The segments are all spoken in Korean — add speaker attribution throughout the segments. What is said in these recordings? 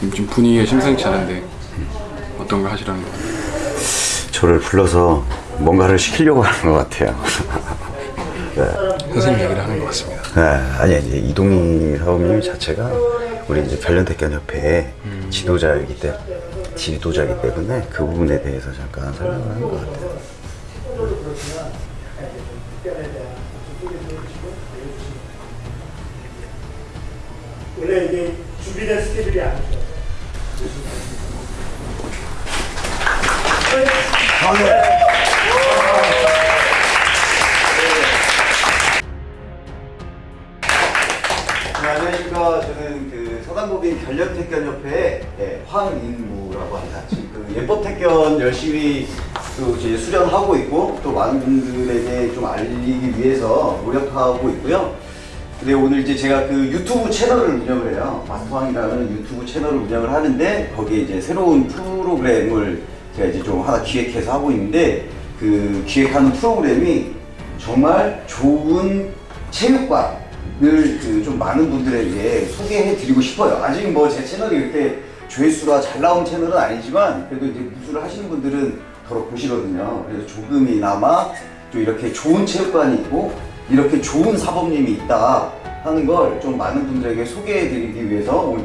Speaker 1: 지금 분위기가 심상치 않은데 어떤 거 하시라는 거
Speaker 2: 저를 불러서 뭔가를 시키려고 하는 것 같아요.
Speaker 1: 선생님 얘기를 하는 것 같습니다.
Speaker 2: 네, 아니 이제 이동희 사범님 자체가 우리 이제 별년택견협회의 지도자이기 때 지도자이기 때문에 그 부분에 대해서 잠깐 설명을 하는 것 같아요.
Speaker 3: 원래 이게 준비된 스케줄이 아니죠.
Speaker 2: 네, 안녕하십니까. 저는 그 서당법인 결련택견협회의 예, 황인무라고 합니다. 지금 그 예법택견 열심히 또 이제 수련하고 있고 또 많은 분들에게 좀 알리기 위해서 노력하고 있고요. 근데 오늘 이제 제가 그 유튜브 채널을 운영을 해요. 마스터왕이라는 유튜브 채널을 운영을 하는데 거기에 이제 새로운 프로그램을 제가 이제 좀 하나 기획해서 하고 있는데 그 기획하는 프로그램이 정말 좋은 체육관을 그 좀 많은 분들에게 소개해 드리고 싶어요. 아직 뭐 제 채널이 이렇게 조회수가 잘 나온 채널은 아니지만 그래도 이제 무술을 하시는 분들은 더러 보시거든요. 그래서 조금이나마 좀 이렇게 좋은 체육관이 있고 이렇게 좋은 사범님이 있다 하는 걸 좀 많은 분들에게 소개해 드리기 위해서 오늘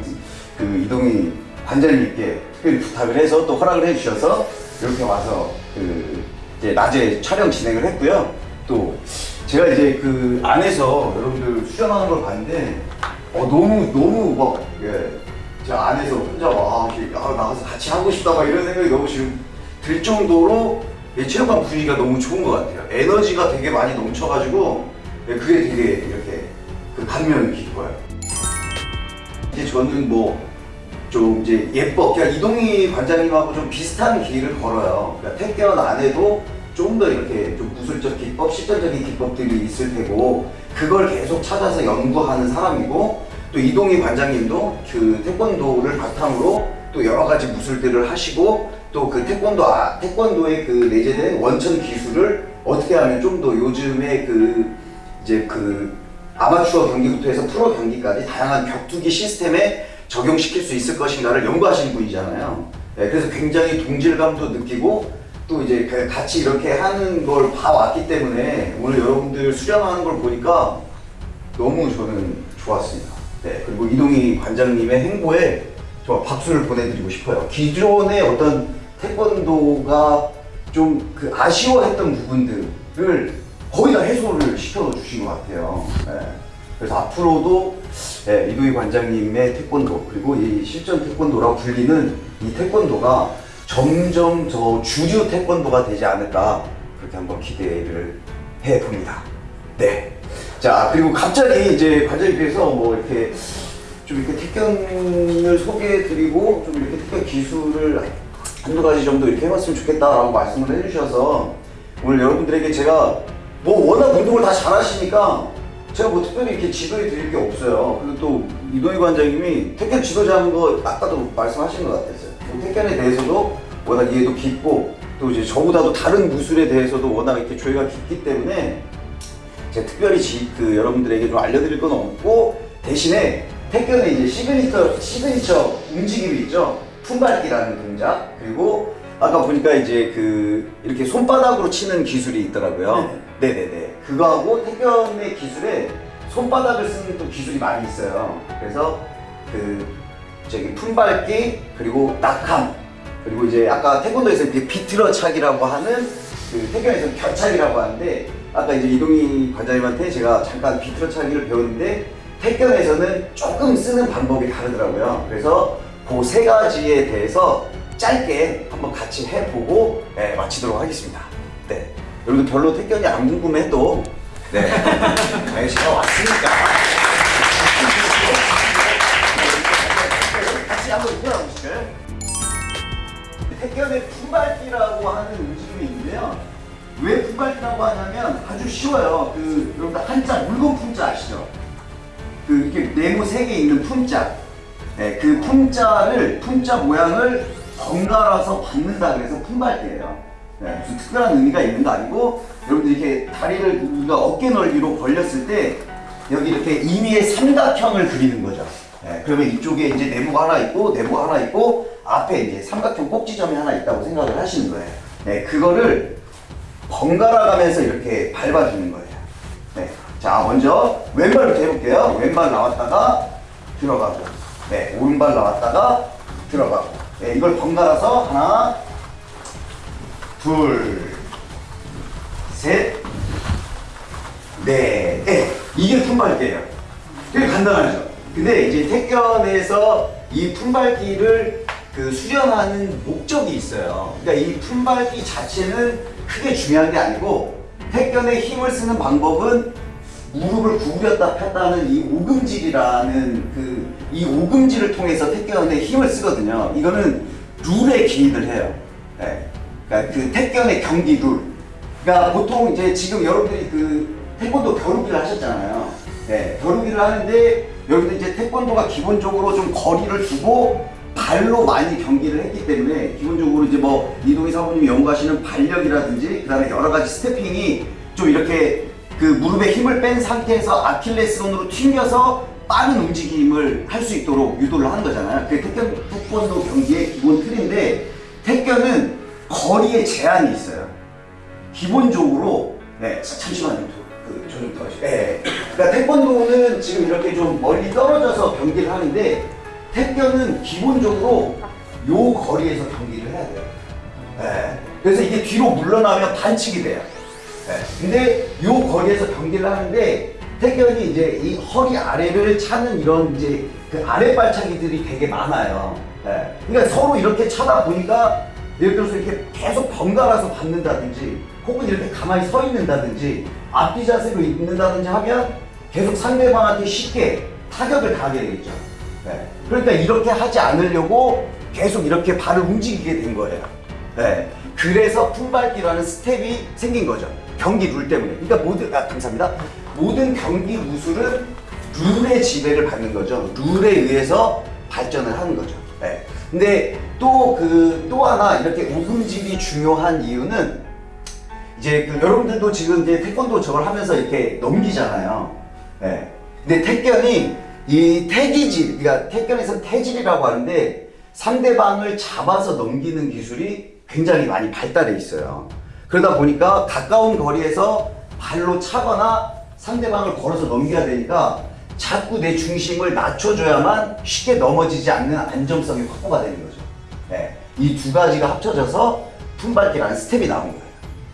Speaker 2: 그 이동희 관장님께 부탁을 해서 또 허락을 해 주셔서 이렇게 와서 그 이제 낮에 촬영 진행을 했고요. 또 제가 이제 그 안에서 여러분들 수련하는 걸 봤는데 어 너무 너무 막 예, 제가 안에서 혼자 와 이렇게 아, 나가서 같이 하고 싶다 막 이런 생각이 너무 지금 들 정도로 예, 체육관 분위기가 너무 좋은 것 같아요. 에너지가 되게 많이 넘쳐가지고 예, 그게 되게 이렇게 그 감명이 깊어요. 이제 저는 뭐 좀 이제 예뻐 그냥 이동희 관장님하고 좀 비슷한 길을 걸어요. 그러니까 택견 안에도 좀 더 이렇게 좀 무술적 기법, 실전적인 기법들이 있을 테고 그걸 계속 찾아서 연구하는 사람이고 또 이동희 관장님도 그 태권도를 바탕으로 또 여러 가지 무술들을 하시고 또 그 태권도 아, 태권도의 그 내재된 원천 기술을 어떻게 하면 좀 더 요즘에 그 이제 그 아마추어 경기부터 해서 프로 경기까지 다양한 격투기 시스템에 적용시킬 수 있을 것인가를 연구하시는 분이잖아요. 네, 그래서 굉장히 동질감도 느끼고 또 이제 그 같이 이렇게 하는 걸 봐왔기 때문에 오늘 여러분들 수련하는 걸 보니까 너무 저는 좋았습니다. 네, 그리고 이동희 관장님의 행보에 정말 박수를 보내드리고 싶어요. 기존의 어떤 태권도가 좀 그 아쉬워했던 부분들을 거의 다 해소를 시켜주신 것 같아요. 네. 그래서 앞으로도 예, 이도희 관장님의 태권도 그리고 이 실전 태권도라고 불리는 이 태권도가 점점 더 주류 태권도가 되지 않을까 그렇게 한번 기대를 해봅니다. 네. 자 그리고 갑자기 이제 관장님께서 뭐 이렇게 좀 이렇게 태권을 소개해드리고 좀 이렇게 태권 기술을 한두 가지 정도 이렇게 해봤으면 좋겠다라고 말씀을 해주셔서 오늘 여러분들에게 제가 뭐 워낙 운동을 다 잘하시니까 제가 뭐 특별히 이렇게 지도해 드릴 게 없어요. 그리고 또 이동희 관장님이 태권 지도자인 거 아까도 말씀하신 것 같았어요. 뭐 태권에 대해서도 워낙 이해도 깊고 또 이제 저보다도 다른 무술에 대해서도 워낙 이렇게 조예가 깊기 때문에 제가 특별히 지, 그 여러분들에게 좀 알려드릴 건 없고 대신에 태권의 이제 시그니처 시그니처 움직임이 있죠. 품밟기라는 동작 그리고 아까 보니까 이제 그 이렇게 손바닥으로 치는 기술이 있더라고요. 네. 네네 그거하고 태권의 기술에 손바닥을 쓰는 또 기술이 많이 있어요. 그래서 그 저기 품밟기 그리고 낙함 그리고 이제 아까 태권도에서 비틀어 차기라고 하는 그 태권에서 겨차기라고 하는데 아까 이제 이동희 관장님한테 제가 잠깐 비틀어 차기를 배웠는데 태권에서는 조금 쓰는 방법이 다르더라고요. 그래서 그 세 가지에 대해서 짧게 한번 같이 해보고 네, 마치도록 하겠습니다. 네. 여러분들 별로 태권이 안 궁금해도 네. 아니, 제가 왔으니까 같이 한번 일어나보실까요? 태권의 품밟기라고 하는 움직임이 있는데요. 왜 품밟기라고 하냐면 아주 쉬워요. 그 여러분들 한자 물건 품자 아시죠? 그 이렇게 네모 세 개 있는 품자. 네, 그 품자를 품자 모양을 번갈아서 받는다 그래서 품밟기예요. 네, 무슨 특별한 의미가 있는 거 아니고 여러분들 이렇게 다리를 우리가 어깨 넓이로 벌렸을 때 여기 이렇게 임의의 삼각형을 그리는 거죠. 예, 그러면 이쪽에 이제 내부가 하나 있고 내부가 하나 있고 앞에 이제 삼각형 꼭지점이 하나 있다고 생각을 하시는 거예요. 네, 그거를 번갈아 가면서 이렇게 밟아주는 거예요. 네. 자, 먼저 왼발부터 해볼게요. 왼발 나왔다가 들어가고, 네, 오른발 나왔다가 들어가고, 네, 이걸 번갈아서 하나, 둘, 셋, 넷, 네, 이게 품밟기예요. 되게 간단하죠. 근데 이제 택견에서 이 품밟기를 그 수련하는 목적이 있어요. 그러니까 이 품밟기 자체는 크게 중요한 게 아니고 택견의 힘을 쓰는 방법은 무릎을 구부렸다 폈다는 이 오금질이라는 그 이 오금질을 통해서 택견의 힘을 쓰거든요. 이거는 룰에 기인을 해요. 예. 그러니까 그 택견의 경기 룰. 그러니까 보통 이제 지금 여러분들이 그 태권도 겨루기를 하셨잖아요. 네, 겨루기를 하는데 여러분들 이제 태권도가 기본적으로 좀 거리를 두고 발로 많이 경기를 했기 때문에 기본적으로 이제 뭐 이동희 사부님이 연구하시는 발력이라든지 그 다음에 여러 가지 스태핑이 좀 이렇게 그 무릎에 힘을 뺀 상태에서 아킬레스건으로 튕겨서 빠른 움직임을 할 수 있도록 유도를 하는 거잖아요. 그게 태권, 태권도 경기의 기본 틀인데 태권은 거리에 제한이 있어요. 기본적으로 네 잠시만요 그좀 더. 네. 그러니까 태권도는 지금 이렇게 좀 멀리 떨어져서 경기를 하는데 태권은 기본적으로 요 거리에서 경기를 해야 돼요. 네. 그래서 이게 뒤로 물러나면 반칙이 돼요. 네. 근데 요 거리에서 경기를 하는데 태권이 이제 이 허리 아래를 차는 이런 이제 그 아래 발차기들이 되게 많아요. 네. 그러니까 서로 이렇게 차다 보니까 예를 들어서 이렇게 계속 번갈아서 받는다든지 혹은 이렇게 가만히 서 있는다든지 앞뒤 자세로 있는다든지 하면 계속 상대방한테 쉽게 타격을 가하게 되겠죠. 네. 그러니까 이렇게 하지 않으려고 계속 이렇게 발을 움직이게 된 거예요. 네. 그래서 품밟기라는 스텝이 생긴 거죠. 경기 룰 때문에. 그러니까 모든, 아, 감사합니다. 모든 경기 무술은 룰의 지배를 받는 거죠. 룰에 의해서 발전을 하는 거죠. 네. 근데 또 그, 또 하나 이렇게 우금질이 중요한 이유는 이제 그 여러분들도 지금 이제 태권도 저걸 하면서 이렇게 넘기잖아요. 예. 근데 태견이 이 태기질, 그러니까 태견에서는 태질이라고 하는데 상대방을 잡아서 넘기는 기술이 굉장히 많이 발달해 있어요. 그러다 보니까 가까운 거리에서 발로 차거나 상대방을 걸어서 넘겨야 되니까 자꾸 내 중심을 낮춰줘야만 쉽게 넘어지지 않는 안정성이 확보가 되는 거죠. 예. 이두 가지가 합쳐져서 품밟기라는 스텝이 나온 거예요.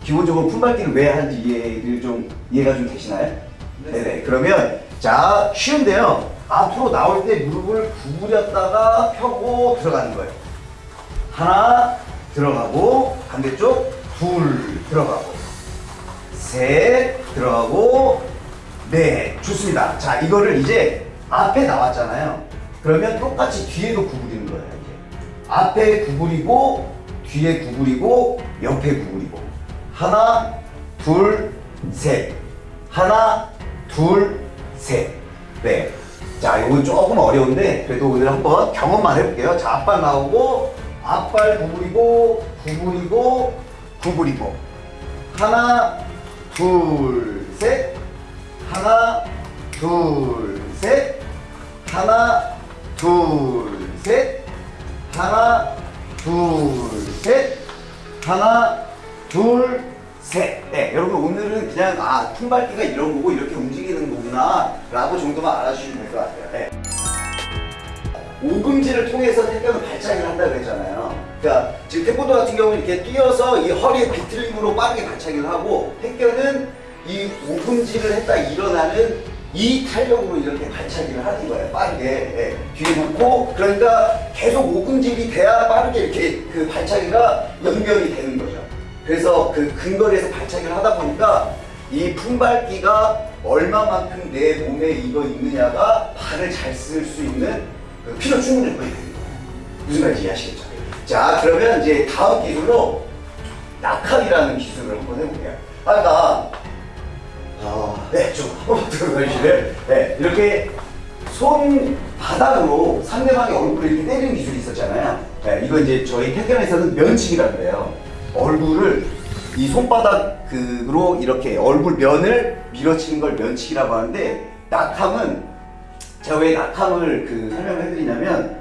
Speaker 2: 기본적으로 품밟기를 왜 하는지 이해를 좀 이해가 좀 되시나요? 네 네. 그러면 자 쉬운데요. 앞으로 나올 때 무릎을 구부렸다가 펴고 들어가는 거예요. 하나 들어가고 반대쪽 둘 들어가고 셋 들어가고 네 좋습니다. 자 이거를 이제 앞에 나왔잖아요. 그러면 똑같이 뒤에도 구부리는 거예요. 이제. 앞에 구부리고 뒤에 구부리고 옆에 구부리고 하나 둘셋 하나 둘셋 네. 자 이건 조금 어려운데 그래도 오늘 한번 경험만 해볼게요. 자 앞발 나오고 앞발 구부리고 구부리고 구부리고 하나 둘 셋 하나 둘셋 하나 둘셋 하나 둘셋 하나 둘 셋. 네, 여러분 오늘은 그냥 아 품밟기가 이런 거고 이렇게 움직이는 거구나 라고 정도만 알아주시면 될 것 같아요. 네. 오금지를 통해서 태권을 발차기를 한다고 했잖아요. 그러니까 지금 태권도 같은 경우는 이렇게 뛰어서 이 허리에 비틀림으로 빠르게 발차기를 하고 태권은 이 오금지를 했다 일어나는 이 탄력으로 이렇게 발차기를 하는 거예요. 빠르게 예, 뒤에 놓고 그러니까 계속 오금질이 돼야 빠르게 이렇게 그 발차기가 연결이 되는 거죠. 그래서 그 근거리에서 발차기를 하다 보니까 이 품밟기가 얼마만큼 내 몸에 이거 있느냐가 발을 잘 쓸 수 있는 그 필요 충분 조건이 되는 거예요. 무슨 말인지 이해하시겠죠? 자, 그러면 이제 다음 기술로 낙합이라는 기술을 한번 해볼게요. 아까 아, 네, 좀 들어주시면 네, 이렇게 손 바닥으로 상대방의 얼굴을 이렇게 때리는 기술이 있었잖아요. 네, 이거 이제 저희 태권에서는 면치기라 그래요. 얼굴을 이 손바닥으로 이렇게 얼굴 면을 밀어치는 걸 면치기라고 하는데 낙함은 제가 왜 낙함을 그 설명을 해드리냐면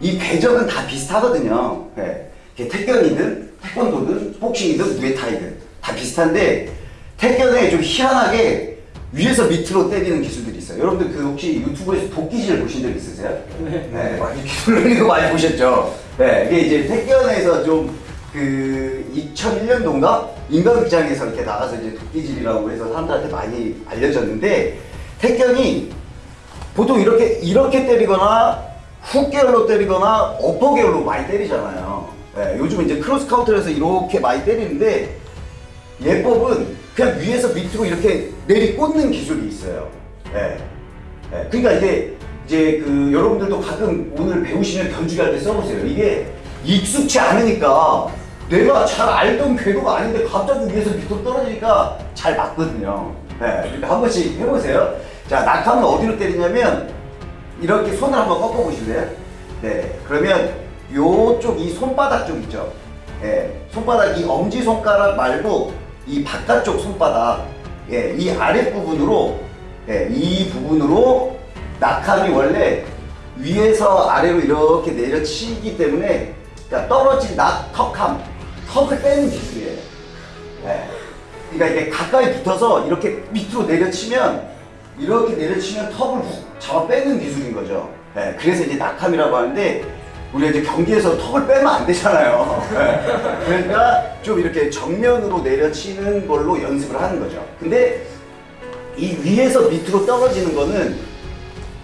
Speaker 2: 이 궤적은 다 비슷하거든요. 네. 태권이든 태권도든 복싱이든 무에타이든 다 비슷한데 태권에 좀 희한하게 위에서 밑으로 때리는 기술들이 있어요. 여러분들 그 혹시 유튜브에서 도끼질 보신 적 있으세요? 네. 막 이렇게 돌리는 거 많이 보셨죠? 네. 이게 이제 태권에서 좀 그 2001년도인가 인간극장에서 이렇게 나가서 이제 도끼질이라고 해서 사람들한테 많이 알려졌는데 태권이 보통 이렇게 이렇게 때리거나 훅 계열로 때리거나 어퍼 계열로 많이 때리잖아요. 예, 요즘 이제 크로스 카운터에서 이렇게 많이 때리는데 예법은 그냥 위에서 밑으로 이렇게 내리 꽂는 기술이 있어요. 예. 예, 그러니까 이게 이제 그 여러분들도 가끔 오늘 배우시면 견주기 할 때 써보세요. 이게 익숙치 않으니까 내가 잘 알던 궤도가 아닌데 갑자기 위에서 밑으로 떨어지니까 잘 맞거든요. 네, 그러니까 한 번씩 해보세요. 자, 낙하면 어디로 때리냐면 이렇게 손을 한번 꺾어 보실래요? 네, 그러면 요쪽 이 손바닥 쪽 있죠? 예, 손바닥 이 엄지 손가락 말고 이 바깥쪽 손바닥, 예, 이 아랫 부분으로, 예, 이 부분으로 낙함이 원래 위에서 아래로 이렇게 내려치기 때문에 그러니까 떨어진 낙 턱함, 턱을 빼는 기술이에요. 예. 그러니까 이게 가까이 붙어서 이렇게 밑으로 내려치면 이렇게 내려치면 턱을 훅 잡아 빼는 기술인 거죠. 예, 그래서 이제 낙함이라고 하는데 우리가 이제 경기에서 턱을 빼면 안 되잖아요. 예, 그러니까 좀 이렇게 정면으로 내려치는 걸로 연습을 하는 거죠. 근데 이 위에서 밑으로 떨어지는 거는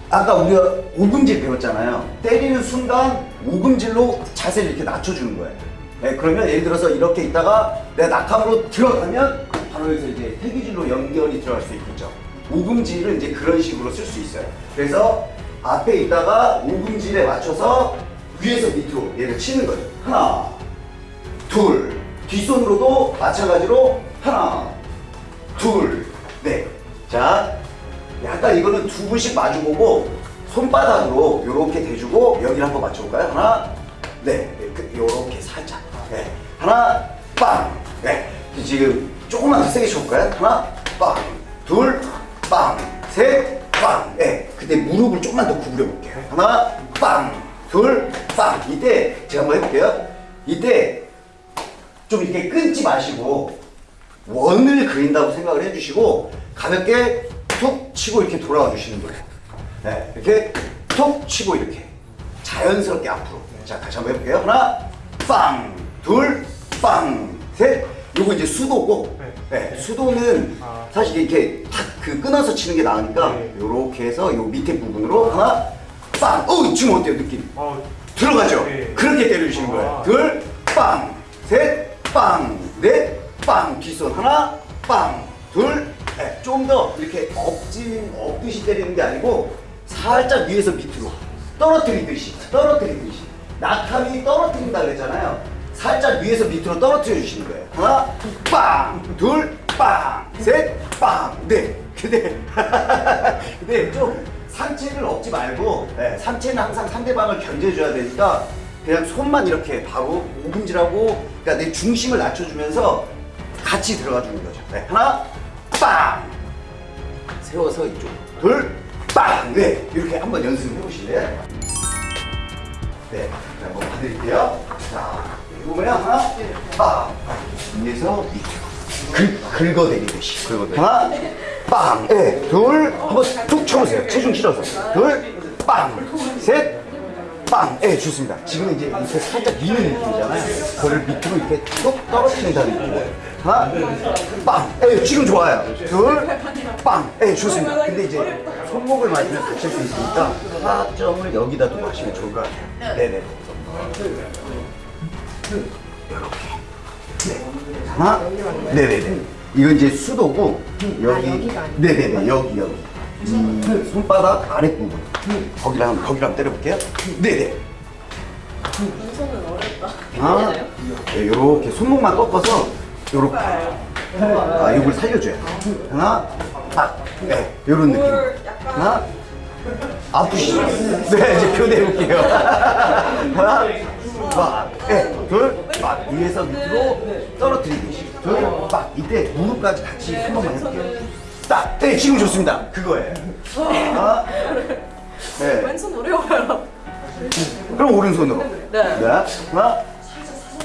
Speaker 2: 아까 우리가 오금질 배웠잖아요. 때리는 순간 오금질로 자세를 이렇게 낮춰주는 거예요. 네, 그러면 예를 들어서 이렇게 있다가 내가 낙함으로 들어가면 바로 여기서 이제 태기질로 연결이 들어갈 수 있겠죠. 오금질을 이제 그런 식으로 쓸 수 있어요. 그래서 앞에 있다가 오금질에 맞춰서 위에서 밑으로 얘를 치는 거예요. 하나, 둘, 뒷손으로도 마찬가지로 하나, 둘, 넷. 자, 약간 이거는 두 분씩 마주보고 손바닥으로 이렇게 대주고 여기를 한번 맞춰볼까요? 하나, 네, 이렇게 살짝. 네. 하나, 빵. 네. 지금 조금만 더 세게 쳐볼까요? 하나, 빵. 둘, 빵. 셋, 빵. 네. 근데 무릎을 조금만 더 구부려 볼게요. 하나, 빵. 둘, 빵. 이때 제가 한번 해볼게요. 이때 좀 이렇게 끊지 마시고 원을 그린다고 생각을 해주시고 가볍게 툭 치고 이렇게 돌아와 주시는 거예요. 네, 이렇게 툭 치고 이렇게 자연스럽게 앞으로. 자, 다시 한번 해볼게요. 하나, 빵, 둘, 빵, 셋. 요거 이제 수도고, 네, 수도는 사실 이렇게 탁 그 끊어서 치는 게 나으니까
Speaker 3: 네.
Speaker 2: 요렇게 해서 요 밑에 부분으로 하나, 빵. 어, 지금 어때요, 느낌?
Speaker 3: 어,
Speaker 2: 들어가죠?
Speaker 3: 네.
Speaker 2: 그렇게 때려주시는 거예요.
Speaker 3: 아.
Speaker 2: 둘, 빵, 셋, 빵, 넷, 빵, 뒷손 하나, 빵, 둘, 넷. 좀더 이렇게 엎진, 엎듯이 때리는 게 아니고 살짝 위에서 밑으로 떨어뜨리듯이, 떨어뜨리듯이. 낙함이 떨어뜨린다 그랬잖아요. 살짝 위에서 밑으로 떨어뜨려 주시는 거예요. 하나, 빵, 둘, 빵, 셋, 빵, 넷. 근데, 근데 좀 상체를 얻지 말고 네, 상체는 항상 상대방을 견제해줘야 되니까 그냥 손만 이렇게 바로 오금질하고 그러니까 내 중심을 낮춰주면서 같이 들어가 주는 거죠. 네, 하나, 빵! 세워서 이쪽. 둘, 빵! 네, 이렇게 한번 연습해 보실래요? 네, 자, 한번 봐드릴게요. 자, 여기 보면 하나, 빵! 위에서 밑으로. 긁, 긁어내리듯이. 하나, 빵! 네, 둘, 한번 툭 쳐보세요. 체중 실어서. 둘, 빵! 셋, 빵! 예, 좋습니다. 지금 이제 이렇게 살짝 미는 느낌이잖아요. 그걸 밑으로 이렇게 뚝 떨어뜨린다는 느낌이에요. 하나, 빵! 예, 지금 좋아요. 둘, 빵! 예, 좋습니다. 근데 이제 손목을 맞으면 다칠 수 있으니까 하점을 여기다 또 마시면 좋을 것 같아요. 네네. 이렇게. 네. 하나, 네네네. 이건 이제 수도고 여기, 네네네 여기 여기. 이 손바닥 아랫 부분. 한번 거기를 한번 때려볼게요. 네네.
Speaker 4: 손은 어렵다.
Speaker 2: 아, 네, 요렇게 손목만 꺾어서 요렇게. 아, 요걸 살려줘요. 하나, 딱. 네, 요런 느낌. 하나, 아프시죠? 네, 이제 교대해볼게요. 하나, 빡. 네, 둘, 빡. 위에서 밑으로 떨어뜨리듯이. 둘, 빡. 이때 무릎까지 같이 한 번만 해볼게요. 딱. 네, 지금 좋습니다. 그거예요. 하나, 네.
Speaker 4: 왼손 어려워요.
Speaker 2: 그럼 오른손으로.
Speaker 4: 네.
Speaker 2: 네. 하나,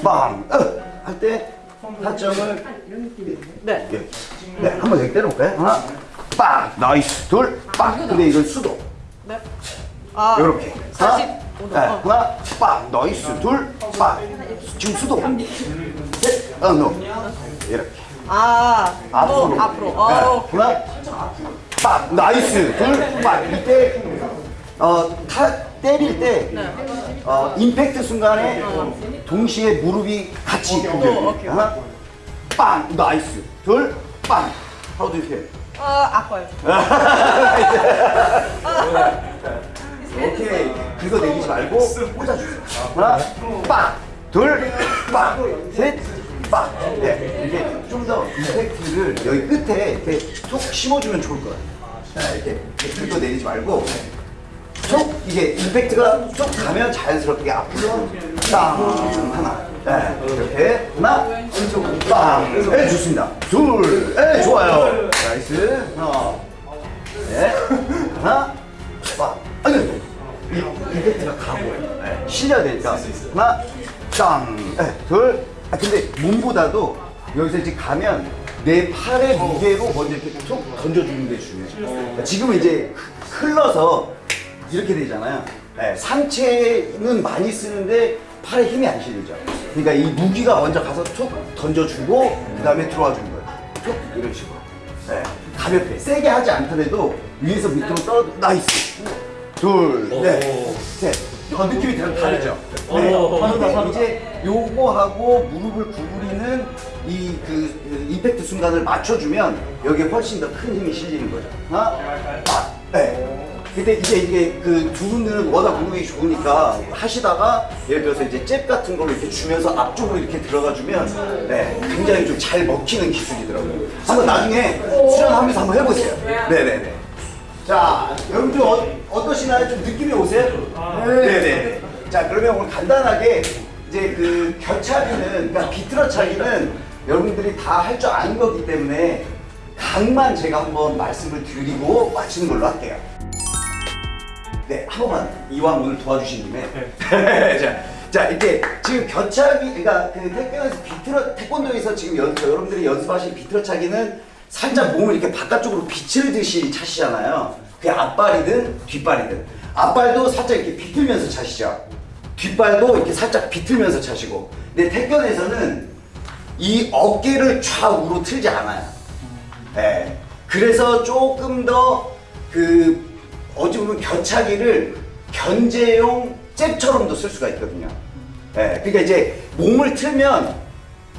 Speaker 2: 빵. 어, 할때 타점을
Speaker 4: 네.
Speaker 2: 이렇게. 네, 한번 여기 때려볼까요? 하나, 빵. nice. 둘, 빵. 근데 이건 수도.
Speaker 4: 네. 아.
Speaker 2: 이렇게. 하나,
Speaker 4: 45 도.
Speaker 2: 네, 하나, 빵. nice. 둘, 빵. 지금 수도. 셋, 어, no. 이렇게.
Speaker 4: 아.
Speaker 2: 앞으로.
Speaker 4: 어, 앞으로.
Speaker 2: 네,
Speaker 4: 어.
Speaker 2: 하나, 빵. nice. 둘, 빵. 이때 어, 타, 때릴 때
Speaker 4: 네.
Speaker 2: 어, 임팩트 순간에 동시에 무릎이 같이 공격이 하나, 빵. nice. 둘, 빵. How do you feel?
Speaker 4: 아, 아파요.
Speaker 2: 오케이. 그거 내리지 말고 꽂아주세요. 하나, 빵. 둘, 빵. 셋, 빵. 네. 이게 좀더 임팩트를 여기 끝에 이렇게 툭 심어주면 좋을 것 같아요. 자, 이렇게, 그거 내리지 말고 툭 이게 임팩트가 쭉 가면 자연스럽게 앞으로 땅 하나. 네. 이렇게 하나, 빵. 네, 좋습니다. 둘, 네, 좋아요. nice. 하나. 네. 하나, 빵. 아니, 임팩트가 가고 네. 실려야 되니까 하나, 땅. 네. 둘. 아 근데 몸보다도 여기서 이제 가면 내 팔의 무게로 먼저 이렇게 툭 던져주는 게 중요해요. 지금은 이제 흘러서 이렇게 되잖아요. 네, 상체는 많이 쓰는데 팔에 힘이 안 실리죠. 그러니까 이 무기가 먼저 가서 툭 던져주고 그 다음에 들어와 주는 거예요. 툭 이런 식으로. 네, 가볍게 세게 하지 않더라도 위에서 밑으로 떨어 nice. 둘, 넷, 셋. 어, 느낌이 다 다르죠. 네. 근데 이제 요거하고 무릎을 구부리는 이 그 임팩트 순간을 맞춰주면 여기에 훨씬 더 큰 힘이 실리는 거죠. 하나, 아, 네. 근데 이제 이게 그 두 분들은 워낙 무릎이 좋으니까 하시다가 예를 들어서 이제 잽 같은 걸로 이렇게 주면서 앞쪽으로 이렇게 들어가 주면 네, 굉장히 좀 잘 먹히는 기술이더라고요. 한번 나중에 수련하면서 한번 해보세요. 네네네. 자, 여러분들 어, 어떠시나요? 좀 느낌이 오세요? 네네. 자, 그러면 오늘 간단하게 이제 그 겨차기는, 그러니까 비틀어 차기는 여러분들이 다 할 줄 아는 거기 때문에 각만 제가 한번 말씀을 드리고 마치는 걸로 할게요. 네, 한 번만 이왕 오늘 도와주신 김에. 자, 자, 이렇게 지금 겨차기, 그러니까 그 태권도에서 비틀어, 태권도에서 지금 연, 여러분들이 연습하신 비틀어 차기는 살짝 몸을 이렇게 바깥쪽으로 비틀듯이 차시잖아요. 그게 앞발이든 뒷발이든. 앞발도 살짝 이렇게 비틀면서 차시죠. 뒷발도 이렇게 살짝 비틀면서 차시고. 근데 태권에서는 이 어깨를 좌우로 틀지 않아요. 네. 그래서 조금 더 그 어찌 보면 겨차기를 견제용 잽처럼도 쓸 수가 있거든요. 네. 그러니까 이제 몸을 틀면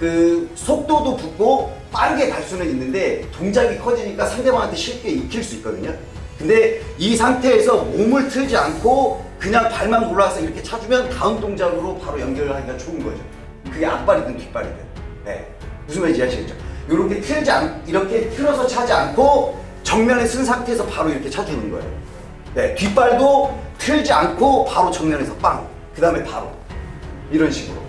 Speaker 2: 그 속도도 붙고 빠르게 갈 수는 있는데 동작이 커지니까 상대방한테 쉽게 익힐 수 있거든요. 근데 이 상태에서 몸을 틀지 않고 그냥 발만 골라서 이렇게 차주면 다음 동작으로 바로 연결하기가 좋은 거죠. 그게 앞발이든 뒷발이든. 네. 무슨 말인지 이해하시겠죠? 이렇게 틀지 않, 이렇게 틀어서 차지 않고 정면에 쓴 상태에서 바로 이렇게 차주는 거예요. 네. 뒷발도 틀지 않고 바로 정면에서 빵. 그 다음에 바로. 이런 식으로.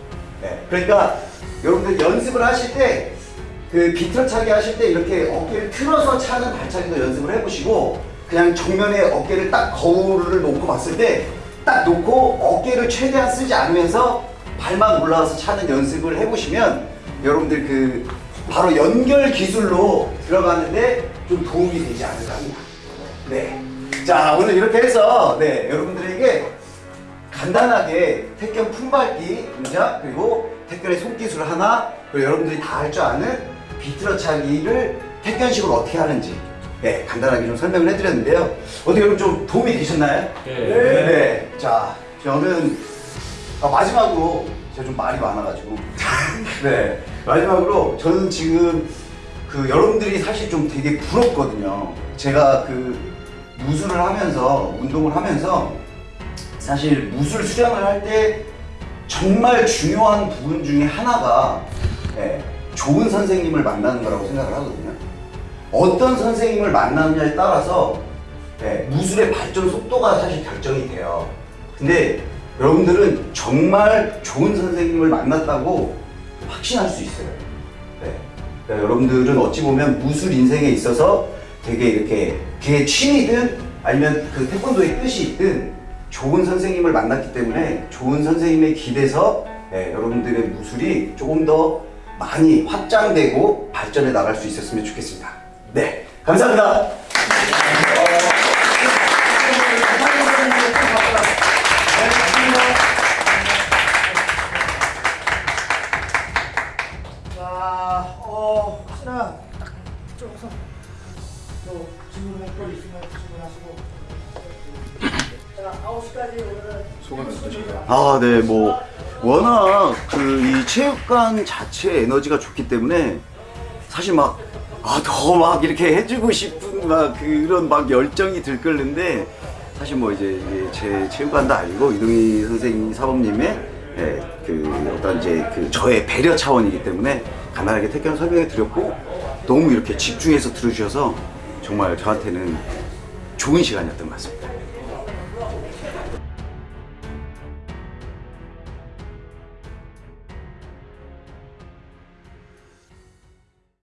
Speaker 2: 네. 그러니까 여러분들 연습을 하실 때 그 비틀어차기 하실 때 이렇게 어깨를 틀어서 차는 발차기도 연습을 해보시고 그냥 정면에 어깨를 딱 거울을 놓고 봤을 때 딱 놓고 어깨를 최대한 쓰지 않으면서 발만 올라와서 차는 연습을 해보시면 여러분들 그 바로 연결 기술로 들어가는데 좀 도움이 되지 않을까 합니다. 네. 자 오늘 이렇게 해서 네 여러분들에게 간단하게 태권 품밟기 동작 그리고 태권의 손기술 하나 그리고 여러분들이 다 할 줄 아는 비틀어차기를 태권식으로 어떻게 하는지 네 간단하게 좀 설명을 해드렸는데요 어떻게 여러분 좀 도움이 되셨나요?
Speaker 5: 네.
Speaker 2: 네. 자 저는 아, 마지막으로 제가 좀 말이 많아가지고 네 마지막으로 저는 지금 그 여러분들이 사실 좀 되게 부럽거든요 제가 그 무술을 하면서 운동을 하면서 사실 무술 수련을 할 때 정말 중요한 부분 중에 하나가 예, 좋은 선생님을 만나는 거라고 생각을 하거든요. 어떤 선생님을 만나느냐에 따라서 예, 무술의 발전 속도가 사실 결정이 돼요. 근데 여러분들은 정말 좋은 선생님을 만났다고 확신할 수 있어요. 네. 그러니까 여러분들은 어찌 보면 무술 인생에 있어서 되게 이렇게 그게 취미든 아니면 그 태권도의 뜻이 있든 좋은 선생님을 만났기 때문에 좋은 선생님에 기대서 예, 여러분들의 무술이 조금 더 많이 확장되고 발전해 나갈 수 있었으면 좋겠습니다. 네, 감사합니다.
Speaker 3: 자, 어, 혹시나 쪽에서 또 질문할 거 있으면 질문하시고. 자, 9시까지 오늘은
Speaker 1: 소감이 어떠신가요?
Speaker 2: 아, 네, 뭐 워낙 그 이 체육관 자체의 에너지가 좋기 때문에 사실 막 아, 더 막 이렇게 해주고 싶은 막 그런 막 열정이 들끓는데 사실 뭐 이제 제 체육관도 아니고 이동희 선생님 사범님의 예, 그 어떤 이제 그 저의 배려 차원이기 때문에 간단하게 태견 설명해 드렸고 너무 이렇게 집중해서 들어주셔서 정말 저한테는 좋은 시간이었던 것 같습니다.